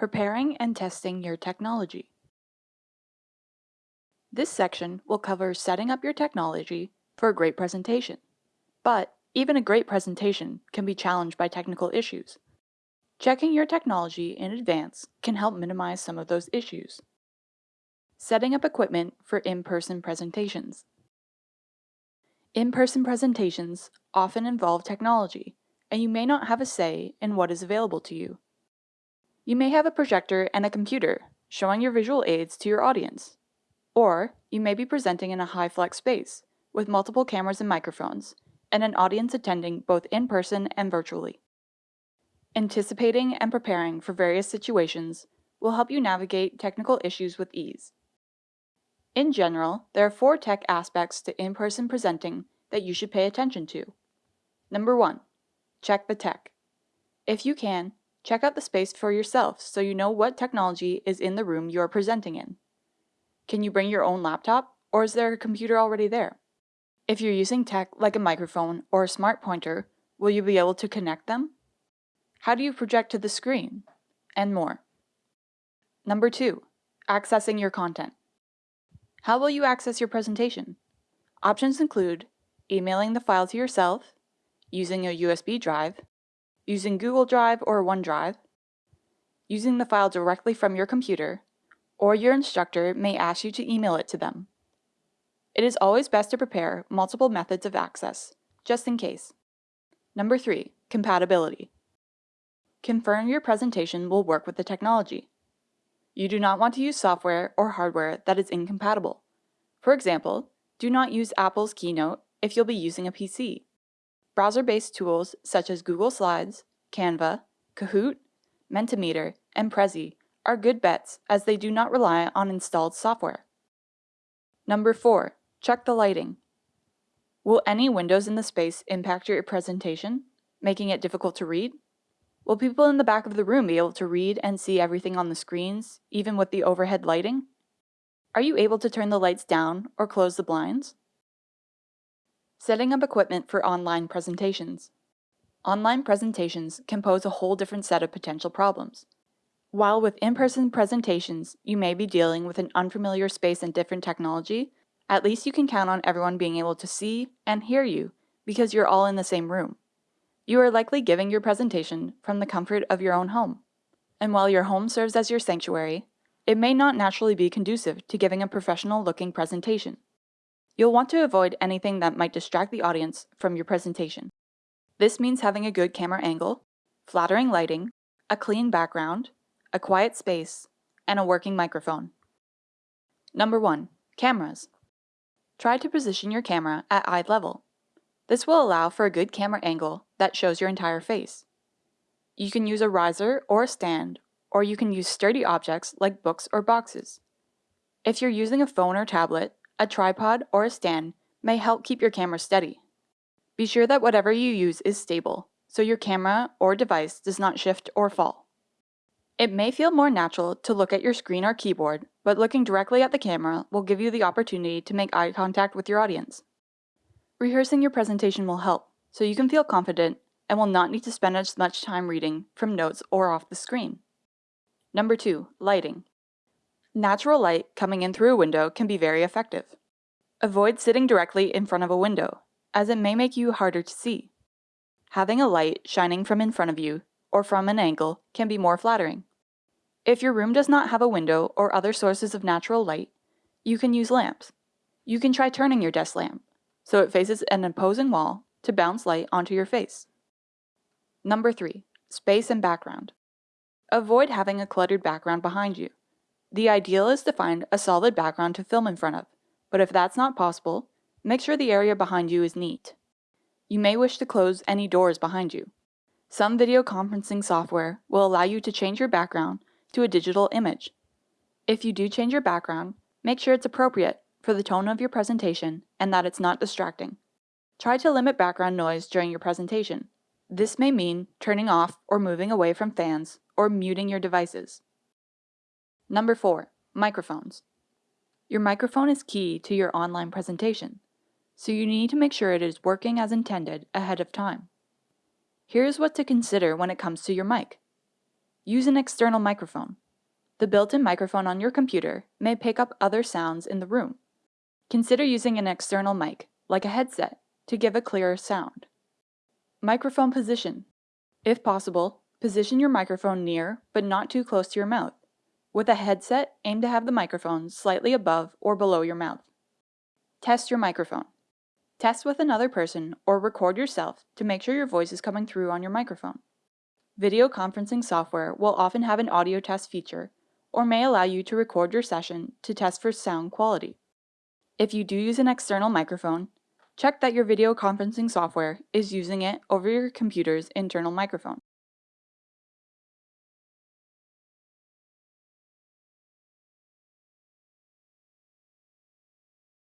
Preparing and testing your technology. This section will cover setting up your technology for a great presentation. But even a great presentation can be challenged by technical issues. Checking your technology in advance can help minimize some of those issues. Setting up equipment for in-person presentations. In-person presentations often involve technology, and you may not have a say in what is available to you. You may have a projector and a computer showing your visual aids to your audience. Or you may be presenting in a HyFlex space with multiple cameras and microphones and an audience attending both in person and virtually. Anticipating and preparing for various situations will help you navigate technical issues with ease. In general, there are four tech aspects to in-person presenting that you should pay attention to. Number one, check the tech. If you can, check out the space for yourself so you know what technology is in the room you are presenting in. Can you bring your own laptop, or is there a computer already there? If you're using tech like a microphone or a smart pointer, will you be able to connect them? How do you project to the screen? And more. Number two, accessing your content. How will you access your presentation? Options include emailing the file to yourself, using a USB drive, using Google Drive or OneDrive, using the file directly from your computer, or your instructor may ask you to email it to them. It is always best to prepare multiple methods of access, just in case. Number three, compatibility. Confirm your presentation will work with the technology. You do not want to use software or hardware that is incompatible. For example, do not use Apple's Keynote if you'll be using a PC. Browser-based tools such as Google Slides, Canva, Kahoot, Mentimeter, and Prezi are good bets as they do not rely on installed software. Number 4. Check the lighting. Will any windows in the space impact your presentation, making it difficult to read? Will people in the back of the room be able to read and see everything on the screens, even with the overhead lighting? Are you able to turn the lights down or close the blinds? Setting up equipment for online presentations. Online presentations can pose a whole different set of potential problems. While with in-person presentations, you may be dealing with an unfamiliar space and different technology, at least you can count on everyone being able to see and hear you because you're all in the same room. You are likely giving your presentation from the comfort of your own home. And while your home serves as your sanctuary, it may not naturally be conducive to giving a professional-looking presentation. You'll want to avoid anything that might distract the audience from your presentation. This means having a good camera angle, flattering lighting, a clean background, a quiet space, and a working microphone. Number 1. Cameras. Try to position your camera at eye level. This will allow for a good camera angle that shows your entire face. You can use a riser or a stand, or you can use sturdy objects like books or boxes. If you're using a phone or tablet, a tripod or a stand may help keep your camera steady. Be sure that whatever you use is stable, so your camera or device does not shift or fall. It may feel more natural to look at your screen or keyboard, but looking directly at the camera will give you the opportunity to make eye contact with your audience. Rehearsing your presentation will help, so you can feel confident and will not need to spend as much time reading from notes or off the screen. Number 2. Lighting. Natural light coming in through a window can be very effective. Avoid sitting directly in front of a window, as it may make you harder to see. Having a light shining from in front of you or from an angle can be more flattering. If your room does not have a window or other sources of natural light, you can use lamps. You can try turning your desk lamp so it faces an opposing wall to bounce light onto your face. Number 3. Space and background. Avoid having a cluttered background behind you. The ideal is to find a solid background to film in front of, but if that's not possible, make sure the area behind you is neat. You may wish to close any doors behind you. Some video conferencing software will allow you to change your background to a digital image. If you do change your background, make sure it's appropriate for the tone of your presentation and that it's not distracting. Try to limit background noise during your presentation. This may mean turning off or moving away from fans or muting your devices. Number 4. Microphones. Your microphone is key to your online presentation, so you need to make sure it is working as intended ahead of time. Here's what to consider when it comes to your mic. Use an external microphone. The built-in microphone on your computer may pick up other sounds in the room. Consider using an external mic, like a headset, to give a clearer sound. Microphone position. If possible, position your microphone near but not too close to your mouth. With a headset, aim to have the microphone slightly above or below your mouth. Test your microphone. Test with another person or record yourself to make sure your voice is coming through on your microphone. Video conferencing software will often have an audio test feature or may allow you to record your session to test for sound quality. If you do use an external microphone, check that your video conferencing software is using it over your computer's internal microphone.